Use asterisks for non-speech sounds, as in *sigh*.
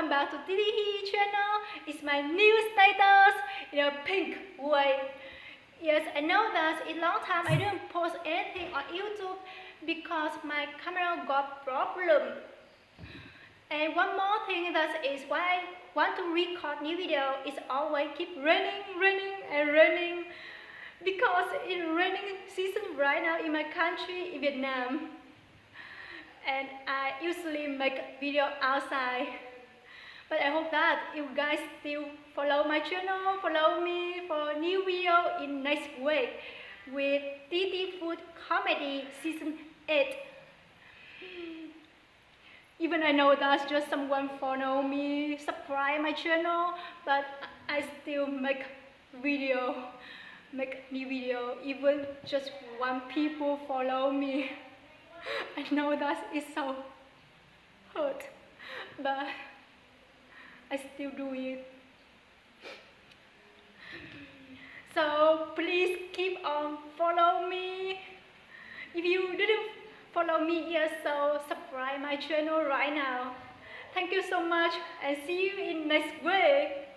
welcome back to TTE channel. It's my new status in a pink way. Yes, I know that in long time I didn't post anything on YouTube because my camera got problem. And one more thing that is why I want to record new video is always keep raining, raining and raining because it's raining season right now in my country in Vietnam and I usually make video outside but I hope that you guys still follow my channel follow me for new video in next week with TT Food Comedy Season 8 even I know that just someone follow me subscribe my channel but I still make video make new video. Even just one people follow me. *laughs* I know that is so hurt, but I still do it. So please keep on follow me. If you didn't follow me yet, so subscribe my channel right now. Thank you so much and see you in next week.